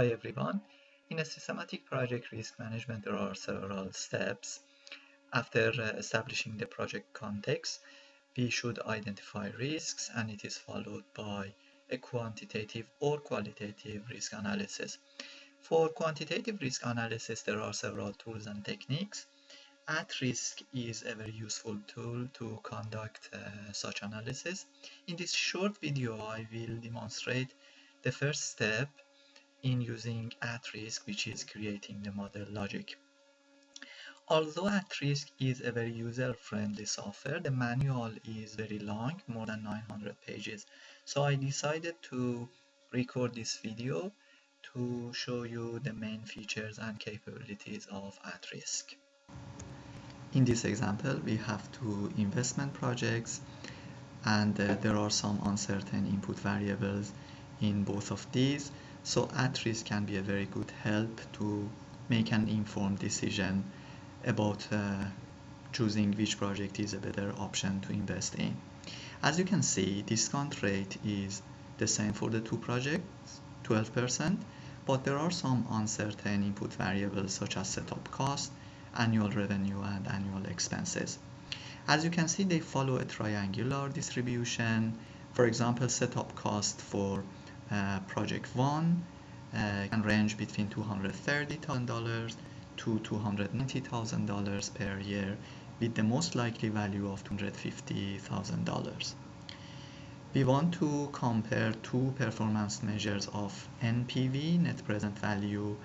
Hi everyone. In a systematic project risk management, there are several steps. After uh, establishing the project context, we should identify risks and it is followed by a quantitative or qualitative risk analysis. For quantitative risk analysis, there are several tools and techniques. At risk is a very useful tool to conduct uh, such analysis. In this short video, I will demonstrate the first step in using at risk, which is creating the model logic. Although at risk is a very user-friendly software, the manual is very long, more than 900 pages. So I decided to record this video to show you the main features and capabilities of at risk. In this example, we have two investment projects and uh, there are some uncertain input variables in both of these. So at risk can be a very good help to make an informed decision about uh, choosing which project is a better option to invest in. As you can see, discount rate is the same for the two projects, 12%, but there are some uncertain input variables such as setup cost, annual revenue, and annual expenses. As you can see, they follow a triangular distribution. For example, setup cost for project 1 uh, can range between $230,000 to $290,000 per year with the most likely value of $250,000. We want to compare two performance measures of NPV, net present value,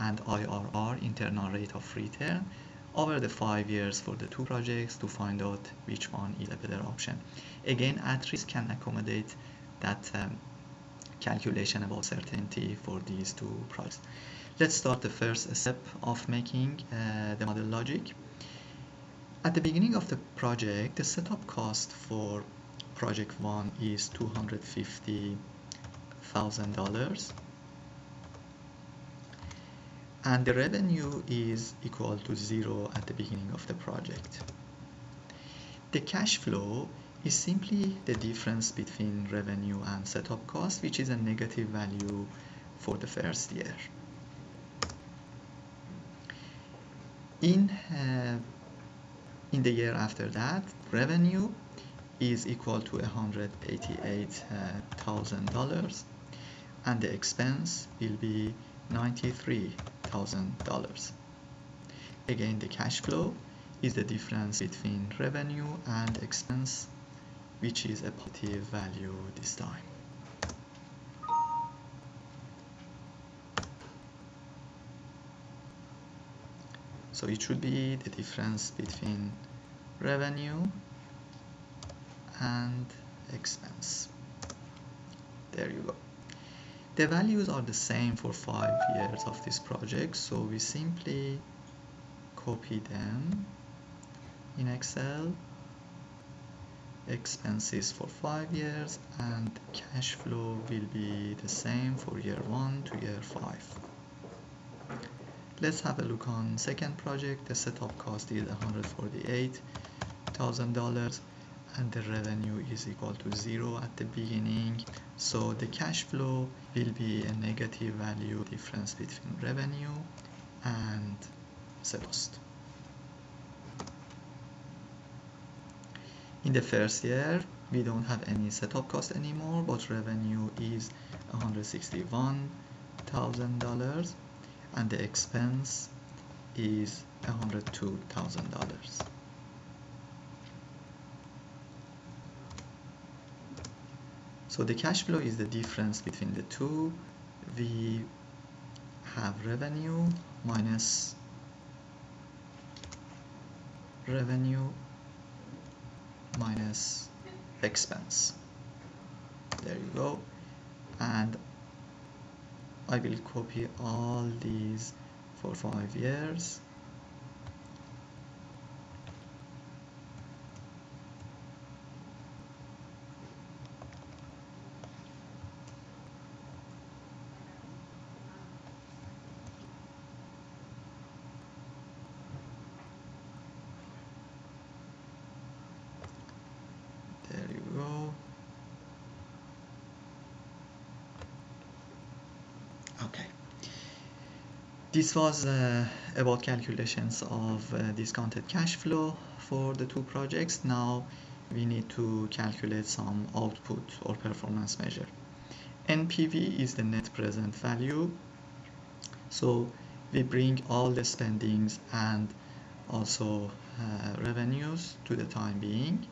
and IRR, internal rate of return, over the five years for the two projects to find out which one is a better option. Again, at risk can accommodate that um, calculation about certainty for these two projects. Let's start the first step of making uh, the model logic. At the beginning of the project, the setup cost for project one is $250,000 and the revenue is equal to zero at the beginning of the project. The cash flow is simply the difference between revenue and setup cost, which is a negative value for the first year. In, uh, in the year after that, revenue is equal to $188,000 and the expense will be $93,000. Again, the cash flow is the difference between revenue and expense which is a positive value this time. So it should be the difference between revenue and expense. There you go. The values are the same for five years of this project, so we simply copy them in Excel expenses for five years and cash flow will be the same for year one to year five. Let's have a look on second project. The setup cost is $148,000 and the revenue is equal to zero at the beginning. So the cash flow will be a negative value difference between revenue and set cost in the first year we don't have any setup cost anymore but revenue is $161,000 and the expense is $102,000 so the cash flow is the difference between the two. We have revenue minus revenue minus expense. There you go. And I will copy all these for five years Okay, this was uh, about calculations of uh, discounted cash flow for the two projects. Now we need to calculate some output or performance measure. NPV is the net present value. So we bring all the spendings and also uh, revenues to the time being.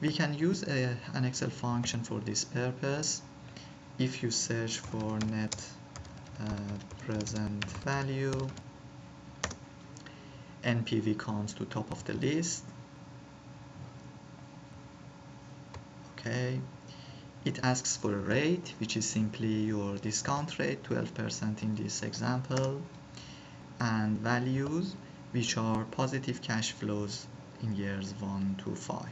We can use a, an Excel function for this purpose. If you search for net uh, Uh, present value, NPV comes to top of the list. Okay, it asks for a rate, which is simply your discount rate, 12% in this example, and values, which are positive cash flows in years 1 to 5.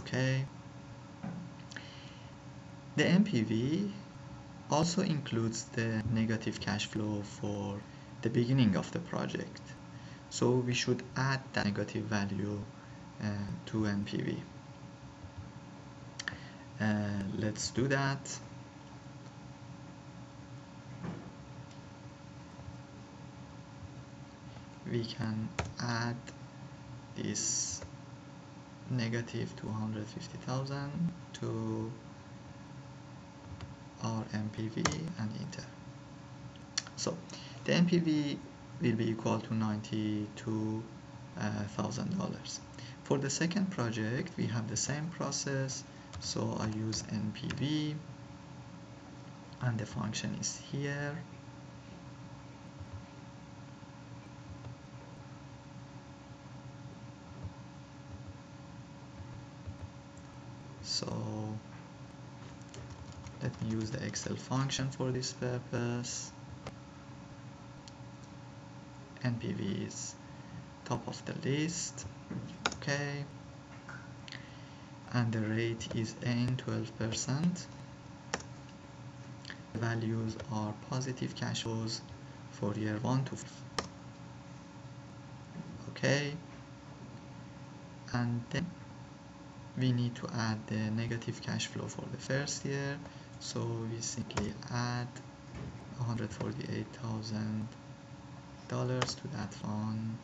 Okay. The NPV also includes the negative cash flow for the beginning of the project. So we should add that negative value uh, to NPV. Uh, let's do that. We can add this negative 250,000 to our NPV and enter. So the NPV will be equal to $92,000. Uh, For the second project, we have the same process. So I use NPV and the function is here. So let me use the Excel function for this purpose. NPV is top of the list. Okay. And the rate is N 12%. The values are positive cash flows for year 1 to 5. Okay. And then we need to add the negative cash flow for the first year so we simply add 148,000 dollars to that one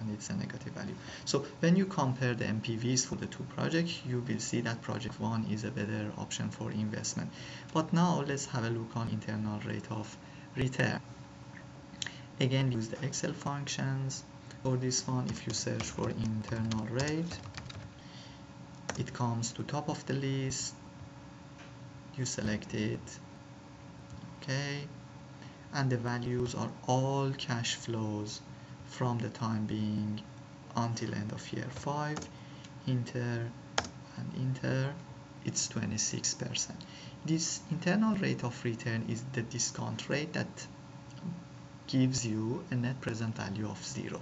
and it's a negative value. So when you compare the NPVs for the two projects you will see that project one is a better option for investment. But now let's have a look on internal rate of return. Again use the Excel functions. For this one if you search for internal rate it comes to top of the list you select it okay? And the values are all cash flows from the time being until end of year 5 enter and enter it's 26% this internal rate of return is the discount rate that gives you a net present value of 0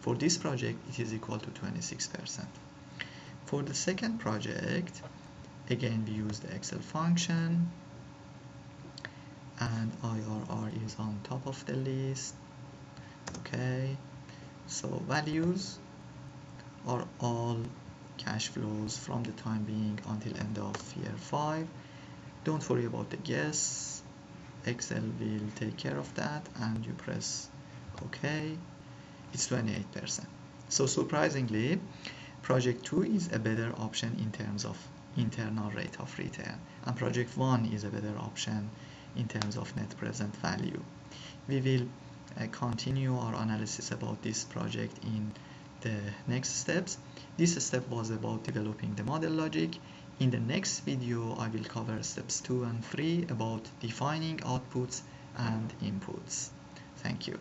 for this project it is equal to 26% for the second project again we use the Excel function and IRR is on top of the list. Okay so values are all cash flows from the time being until end of year 5 don't worry about the guess. Excel will take care of that and you press OK. It's 28% so surprisingly project 2 is a better option in terms of internal rate of return and project 1 is a better option in terms of net present value. We will uh, continue our analysis about this project in the next steps. This step was about developing the model logic. In the next video, I will cover steps 2 and 3 about defining outputs and inputs. Thank you.